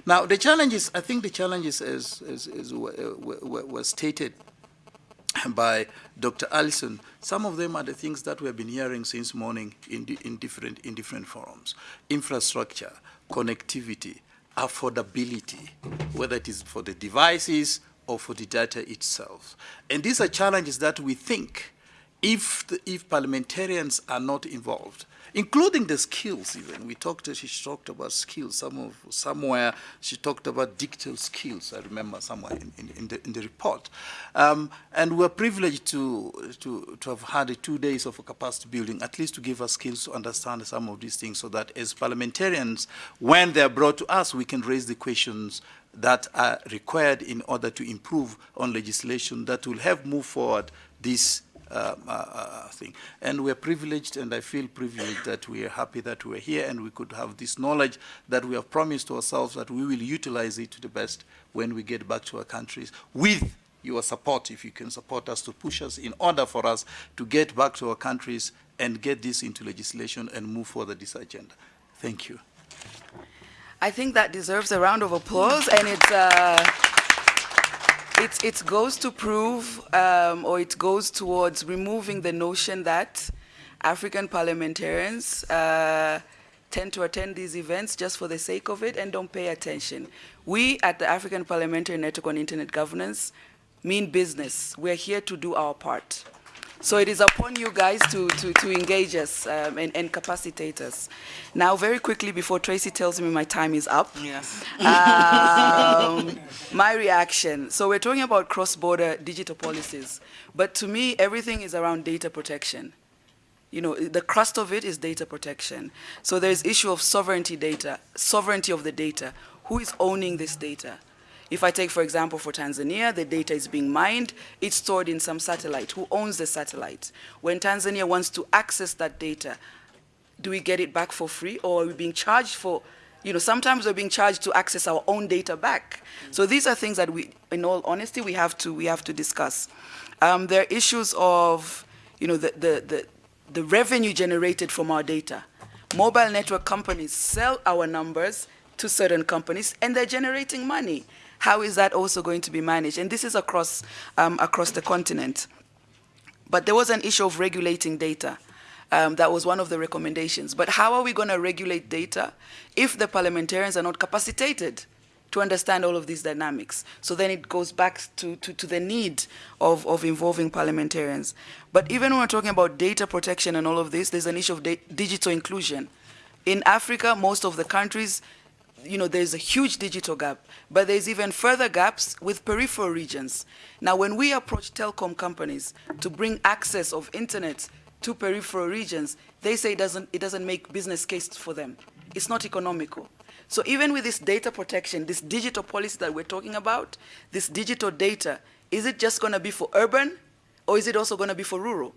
Now, the challenges, I think the challenges as, as, as were uh, stated by Dr. Alison, some of them are the things that we have been hearing since morning in, in, different, in different forums. Infrastructure, connectivity, affordability, whether it is for the devices or for the data itself. And these are challenges that we think if, the, if parliamentarians are not involved, including the skills even. We talked, she talked about skills, some of, somewhere she talked about digital skills, I remember somewhere in, in, in, the, in the report. Um, and we're privileged to, to, to have had two days of capacity building, at least to give us skills to understand some of these things so that as parliamentarians, when they're brought to us, we can raise the questions that are required in order to improve on legislation that will help move forward this Um, uh, uh, uh, thing. And we're privileged, and I feel privileged that we are happy that we're here and we could have this knowledge that we have promised ourselves that we will utilize it to the best when we get back to our countries with your support, if you can support us to push us in order for us to get back to our countries and get this into legislation and move forward this agenda. Thank you. I think that deserves a round of applause, and it's. Uh, it, it goes to prove, um, or it goes towards removing the notion that African parliamentarians uh, tend to attend these events just for the sake of it and don't pay attention. We at the African Parliamentary Network on Internet Governance mean business. We're here to do our part. So it is upon you guys to, to, to engage us um, and, and capacitate us. Now, very quickly, before Tracy tells me my time is up, Yes. um, my reaction. So we're talking about cross-border digital policies, but to me, everything is around data protection. You know, the crust of it is data protection. So there's issue of sovereignty data, sovereignty of the data. Who is owning this data? If I take, for example, for Tanzania, the data is being mined, it's stored in some satellite. Who owns the satellite? When Tanzania wants to access that data, do we get it back for free or are we being charged for, you know, sometimes we're being charged to access our own data back. So these are things that we, in all honesty, we have to, we have to discuss. Um, there are issues of, you know, the, the, the, the revenue generated from our data. Mobile network companies sell our numbers to certain companies and they're generating money. How is that also going to be managed? And this is across, um, across the continent. But there was an issue of regulating data. Um, that was one of the recommendations. But how are we going to regulate data if the parliamentarians are not capacitated to understand all of these dynamics? So then it goes back to, to, to the need of, of involving parliamentarians. But even when we're talking about data protection and all of this, there's an issue of digital inclusion. In Africa, most of the countries, you know, there's a huge digital gap, but there's even further gaps with peripheral regions. Now, when we approach telecom companies to bring access of internet to peripheral regions, they say it doesn't, it doesn't make business case for them. It's not economical. So even with this data protection, this digital policy that we're talking about, this digital data, is it just going to be for urban or is it also going to be for rural?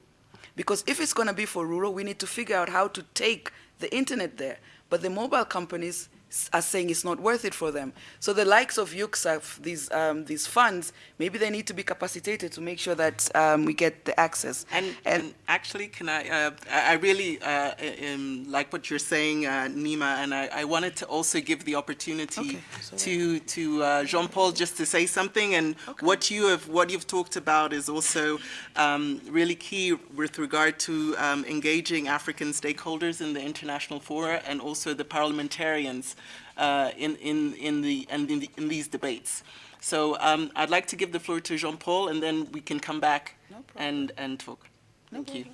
Because if it's going to be for rural, we need to figure out how to take the internet there. But the mobile companies are saying it's not worth it for them. So the likes of UCSAF, these, um, these funds, maybe they need to be capacitated to make sure that um, we get the access. And, and, actually, can I, uh, I really uh, um, like what you're saying, uh, Neema, and I, I, wanted to also give the opportunity okay, to, to uh, Jean-Paul just to say something, and okay. what, you have, what you've talked about is also um, really key with regard to um, engaging African stakeholders in the international fora and also the parliamentarians uh, in, in, in, the, and in, the, in these debates. So um, I'd like to give the floor to Jean-Paul, and then we can come back no and, and talk. Thank problem. you.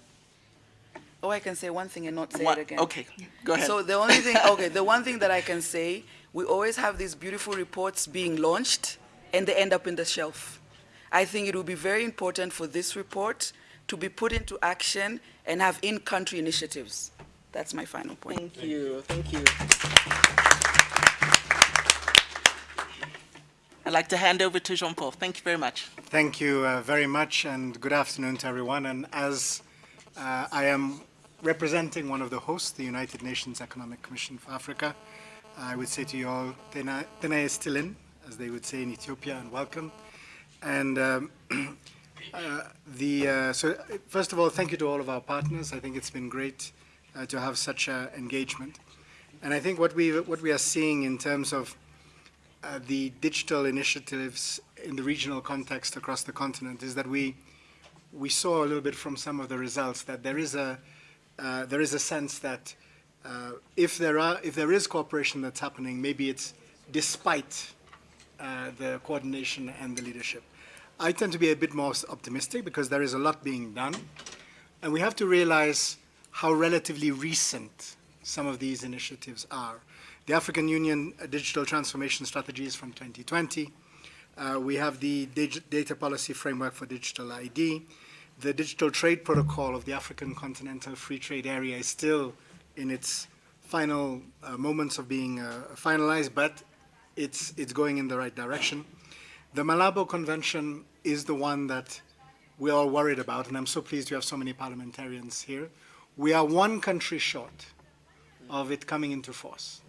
Oh, I can say one thing and not say what? it again. Okay, go ahead. So the only thing, okay, the one thing that I can say, we always have these beautiful reports being launched, and they end up in the shelf. I think it will be very important for this report to be put into action and have in-country initiatives. That's my final point. Thank you. Thank you. I'd like to hand over to Jean-Paul. Thank you very much. Thank you uh, very much and good afternoon to everyone. And as uh, I am representing one of the hosts, the United Nations Economic Commission for Africa, I would say to you all, Tena, tena estilin, as they would say in Ethiopia, and welcome. And um, *clears throat* uh, the, uh, so first of all, thank you to all of our partners. I think it's been great uh, to have such engagement. And I think what we, what we are seeing in terms of uh, the digital initiatives in the regional context across the continent is that we we saw a little bit from some of the results that there is a uh, there is a sense that uh, if there are if there is cooperation that's happening, maybe it's despite uh, the coordination and the leadership. I tend to be a bit more optimistic because there is a lot being done, And we have to realize how relatively recent some of these initiatives are. The African Union Digital Transformation Strategy is from 2020. Uh, we have the Data Policy Framework for Digital ID. The Digital Trade Protocol of the African Continental Free Trade Area is still in its final uh, moments of being uh, finalized, but it's, it's going in the right direction. The Malabo Convention is the one that we're all worried about, and I'm so pleased we have so many parliamentarians here. We are one country short of it coming into force.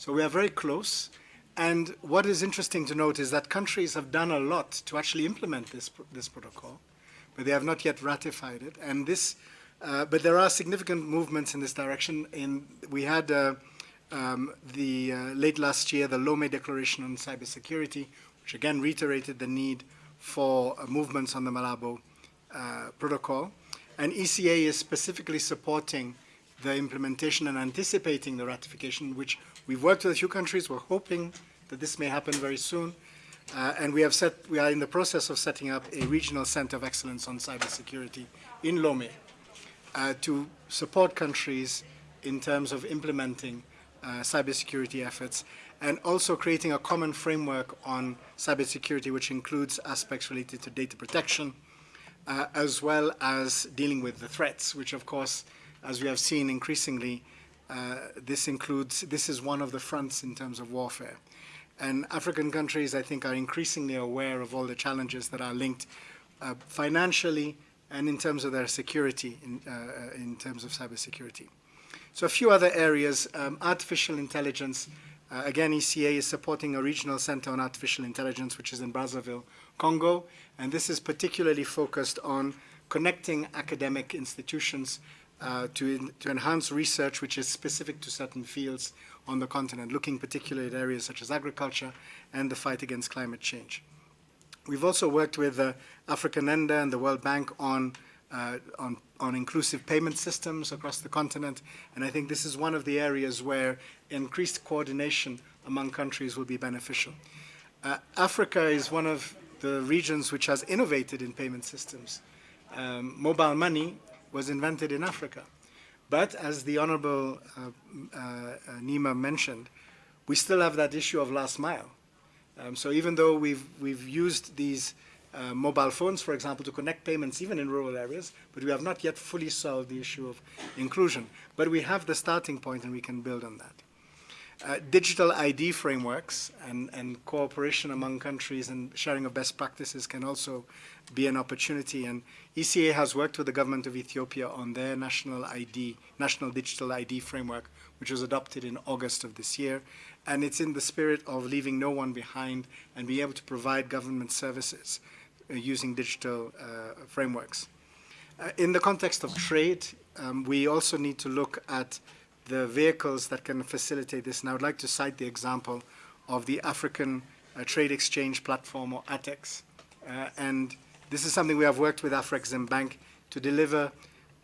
So we are very close. And what is interesting to note is that countries have done a lot to actually implement this, this protocol, but they have not yet ratified it. And this, uh, but there are significant movements in this direction. In, we had uh, um, the uh, late last year, the Lomé Declaration on Cybersecurity, which again reiterated the need for uh, movements on the Malabo uh, protocol. And ECA is specifically supporting the implementation and anticipating the ratification, which we've worked with a few countries. We're hoping that this may happen very soon. Uh, and we have set, we are in the process of setting up a regional center of excellence on cybersecurity in Lomé uh, to support countries in terms of implementing uh, cybersecurity efforts and also creating a common framework on cybersecurity which includes aspects related to data protection uh, as well as dealing with the threats which of course as we have seen increasingly, uh, this includes, this is one of the fronts in terms of warfare. And African countries, I think, are increasingly aware of all the challenges that are linked uh, financially and in terms of their security, in, uh, in terms of cybersecurity. So a few other areas, um, artificial intelligence. Uh, again, ECA is supporting a regional center on artificial intelligence, which is in Brazzaville, Congo. And this is particularly focused on connecting academic institutions uh, to, to enhance research which is specific to certain fields on the continent, looking particularly at areas such as agriculture and the fight against climate change. We've also worked with uh, Africanenda and the World Bank on, uh, on, on inclusive payment systems across the continent, and I think this is one of the areas where increased coordination among countries will be beneficial. Uh, Africa is one of the regions which has innovated in payment systems. Um, mobile money was invented in Africa. But as the Honorable uh, uh, Neema mentioned, we still have that issue of last mile. Um, so even though we've, we've used these uh, mobile phones, for example, to connect payments even in rural areas, but we have not yet fully solved the issue of inclusion. But we have the starting point and we can build on that. Uh, digital ID frameworks and, and cooperation among countries and sharing of best practices can also be an opportunity. And ECA has worked with the government of Ethiopia on their national ID, national digital ID framework, which was adopted in August of this year. And it's in the spirit of leaving no one behind and being able to provide government services uh, using digital uh, frameworks. Uh, in the context of trade, um, we also need to look at the vehicles that can facilitate this. And I would like to cite the example of the African uh, Trade Exchange Platform, or ATEX. Uh, and this is something we have worked with Afrexim Bank to deliver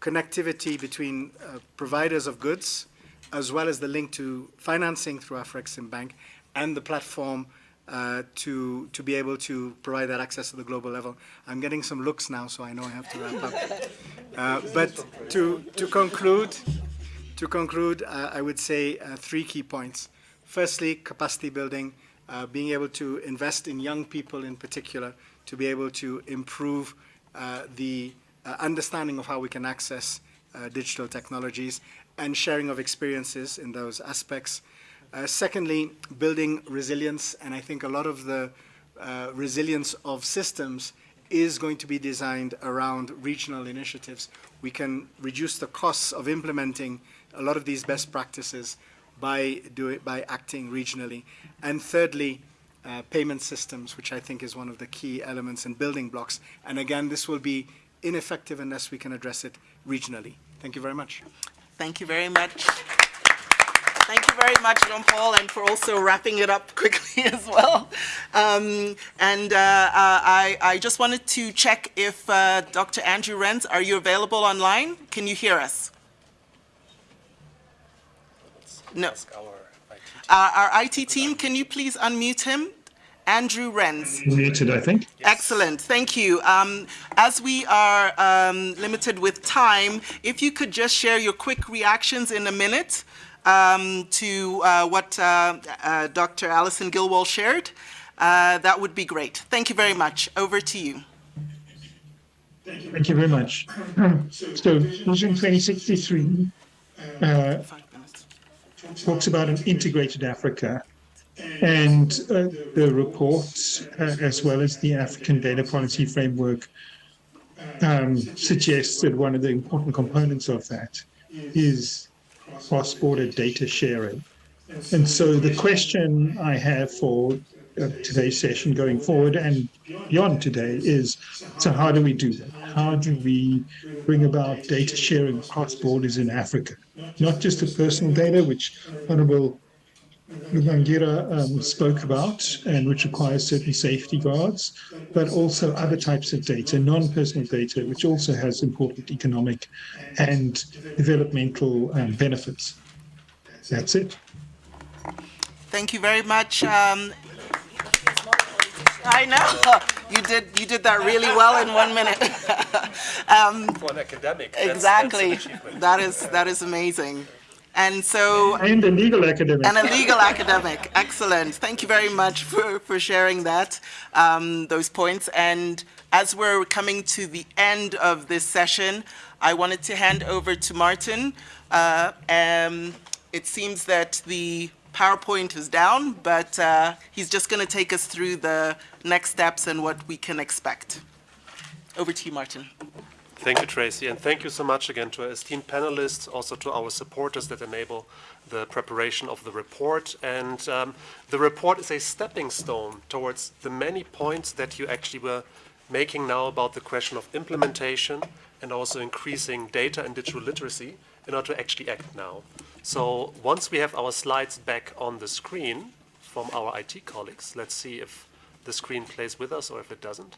connectivity between uh, providers of goods, as well as the link to financing through Afrexim Bank, and the platform uh, to, to be able to provide that access to the global level. I'm getting some looks now, so I know I have to wrap up. Uh, but to, to conclude, to conclude, uh, I would say uh, three key points. Firstly, capacity building, uh, being able to invest in young people in particular to be able to improve uh, the uh, understanding of how we can access uh, digital technologies and sharing of experiences in those aspects. secondly, building resilience, and I think a lot of the resilience of systems is going to be designed around regional initiatives. We can reduce the costs of implementing a lot of these best practices by, do it, by acting regionally. And thirdly, uh, payment systems, which I think is one of the key elements and building blocks. And again, this will be ineffective unless we can address it regionally. Thank you very much. Thank you very much. Thank you very much, Jean-Paul, and for also wrapping it up *laughs* quickly as well. Um, and uh, uh, I, I, just wanted to check if uh, Dr. Andrew Rens, are you available online? Can you hear us? No. Our IT, uh, our IT team, can you please unmute him? Andrew Rens. Muted, I think. Excellent, thank you. Um, as we are um, limited with time, if you could just share your quick reactions in a minute um, to uh, what uh, uh, Dr. Alison Gillwald shared, uh, that would be great. Thank you very much. Over to you. Thank you thank you very much. *clears throat* So Vision 2063 uh, talks about an integrated Africa and uh, the report, uh, as well as the African Data Policy Framework, um, suggests that one of the important components of that is cross-border data sharing. And so the question I have for uh, today's session going forward and beyond today is, so how do we do that? How do we bring about data sharing across borders in Africa? Not just the personal data, which Honorable Lugangira um, spoke about and which requires certain safety guards, but also other types of data, non-personal data, which also has important economic and developmental um, benefits. That's it. Thank you very much. Um, I know you did. You did that really well in one minute. *laughs* um, For an academic. that's- exactly. That's an achievement. That is that is amazing. And so And a legal academic. and a legal academic. Excellent. Thank you very much for, for sharing that, um, those points. And as we're coming to the end of this session, I wanted to hand over to Martin. Uh, um, it seems that the PowerPoint is down, but uh, he's just going to take us through the next steps and what we can expect. Over to you, Martin. Thank you, Tracy, and thank you so much again to our esteemed panelists, also to our supporters that enable the preparation of the report. And um, the report is a stepping stone towards the many points that you actually were making now about the question of implementation and also increasing data and digital literacy in order to actually act now. So once we have our slides back on the screen from our IT colleagues, let's see if the screen plays with us or if it doesn't.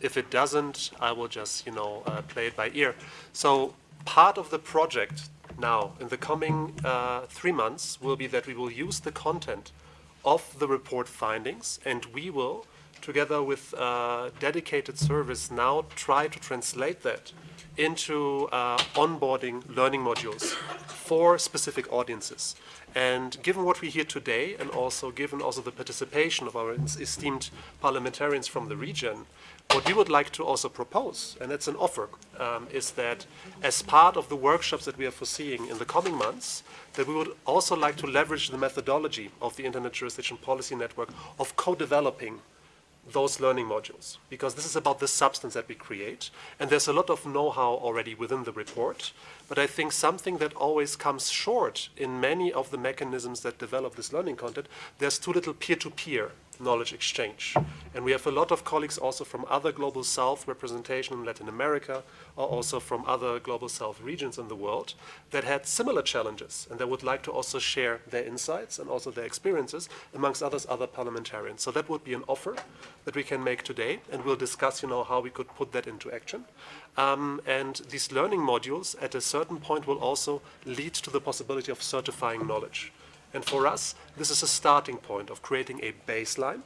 If it doesn't, I will just, you know, uh, play it by ear. So part of the project now in the coming uh, three months will be that we will use the content of the report findings and we will, together with uh, dedicated service, now try to translate that into uh, onboarding learning modules for specific audiences. And given what we hear today, and also given also the participation of our esteemed parliamentarians from the region, what we would like to also propose, and that's an offer, um, is that as part of the workshops that we are foreseeing in the coming months, that we would also like to leverage the methodology of the Internet Jurisdiction Policy Network of co-developing those learning modules because this is about the substance that we create and there's a lot of know-how already within the report but I think something that always comes short in many of the mechanisms that develop this learning content there's too little peer-to-peer knowledge exchange. And we have a lot of colleagues also from other global south representation in Latin America or also from other global south regions in the world that had similar challenges and they would like to also share their insights and also their experiences amongst others other parliamentarians. So that would be an offer that we can make today and we'll discuss you know how we could put that into action. Um, and these learning modules at a certain point will also lead to the possibility of certifying knowledge and for us this is a starting point of creating a baseline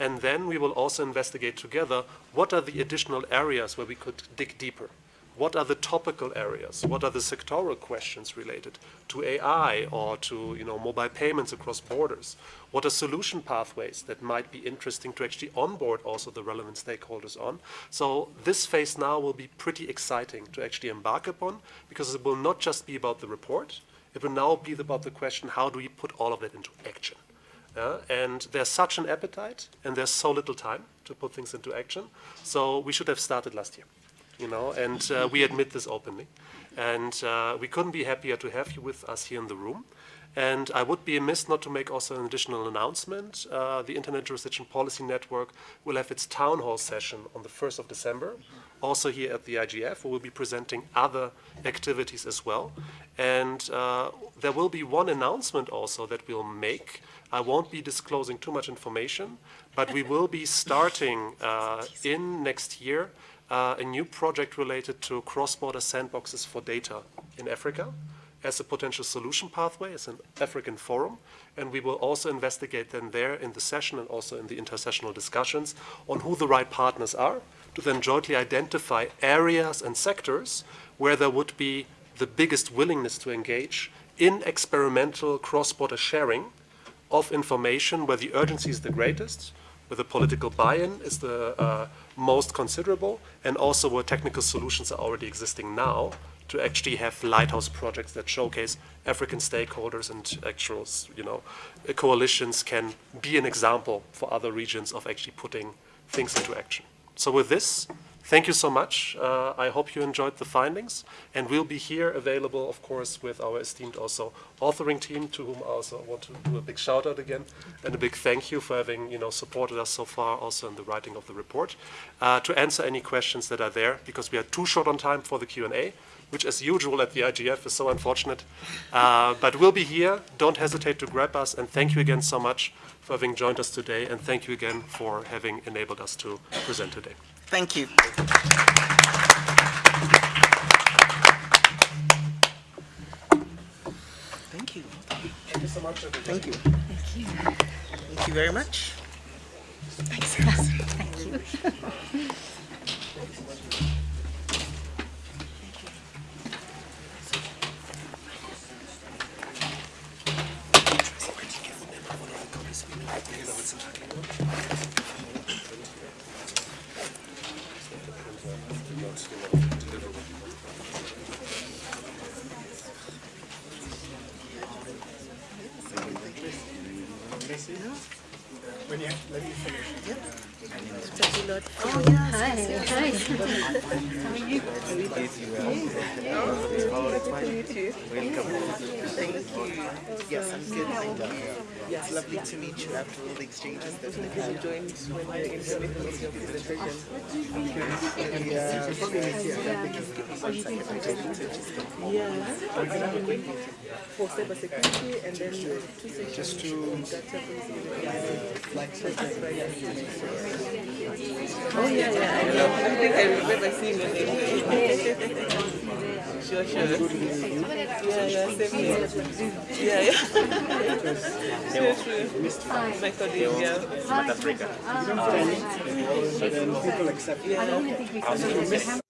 and then we will also investigate together what are the additional areas where we could dig deeper what are the topical areas? What are the sectoral questions related to AI or to you know, mobile payments across borders? What are solution pathways that might be interesting to actually onboard also the relevant stakeholders on? So this phase now will be pretty exciting to actually embark upon because it will not just be about the report, it will now be about the question, how do we put all of that into action? Uh, and there's such an appetite and there's so little time to put things into action. So we should have started last year you know, and uh, we admit this openly. And uh, we couldn't be happier to have you with us here in the room. And I would be amiss not to make also an additional announcement. Uh, the Internet Jurisdiction Policy Network will have its town hall session on the 1st of December, also here at the IGF, we'll be presenting other activities as well. And uh, there will be one announcement also that we'll make. I won't be disclosing too much information, but we will be *laughs* starting uh, in next year uh, a new project related to cross-border sandboxes for data in Africa. as a potential solution pathway, as an African forum, and we will also investigate then there in the session and also in the intersessional discussions on who the right partners are to then jointly identify areas and sectors where there would be the biggest willingness to engage in experimental cross-border sharing of information where the urgency is the greatest, where the political buy-in is the uh, most considerable, and also where technical solutions are already existing now to actually have lighthouse projects that showcase African stakeholders and actual, you know, coalitions can be an example for other regions of actually putting things into action. So with this, thank you so much. Uh, I hope you enjoyed the findings, and we'll be here available, of course, with our esteemed also authoring team, to whom I also want to do a big shout out again, and a big thank you for having, you know, supported us so far, also in the writing of the report, uh, to answer any questions that are there, because we are too short on time for the Q&A which as usual at the IGF is so unfortunate. Uh, but we'll be here. Don't hesitate to grab us. And thank you again so much for having joined us today. And thank you again for having enabled us to present today. Thank you. Thank you. Thank you so much. Thank you. Thank you. Thank you very much. Thanks. Thank you. *laughs* When you, let me finish. Hi. Hi. Thank you. Yes, I'm good. Thank you. It's lovely to meet you after all the exchanges that we had. joined when the internet was your presentation. Yeah. For cyber security and then the two sessions. Just to Oh yeah, yeah, I think I remember seeing your name. *laughs* Sure, sure. Yeah, yeah, same here. Yeah, yeah. Sure, sure. My colleague, yeah. so then people accept I don't think we can